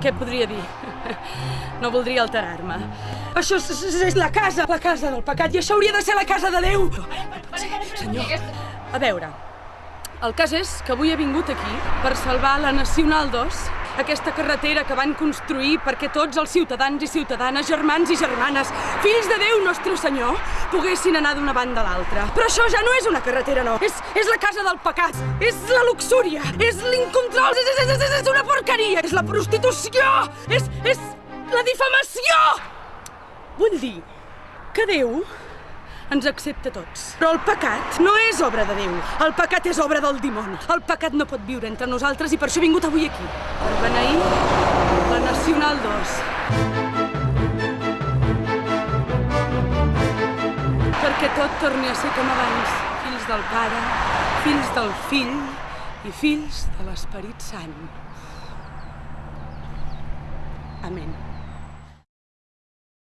què podria dir? No voldria alterar-me. Això és, és, és la casa, la casa del pecat, i això hauria de ser la casa de Déu. Senyor. A veure, el cas és que avui he vingut aquí per salvar la Nacional 2, aquesta carretera que van construir perquè tots els ciutadans i ciutadanes, germans i germanes, fills de Déu nostre Senyor, poguessin anar d'una banda a l'altra. Però això ja no és una carretera, no. És, és la casa del pecat, és la luxúria, és l'incontrol, és, és, és, és una porqueria, és la prostitució, és, és la difamació! Vull dir que Déu ens accepta tots. Però el pecat no és obra de Déu. El pecat és obra del dimoni. El pecat no pot viure entre nosaltres i per això he vingut avui aquí. Per beneir la Nacional 2. Perquè tot torni a ser com abans. Fills del Pare, fills del Fill i fills de l'Esperit Sant. Amén.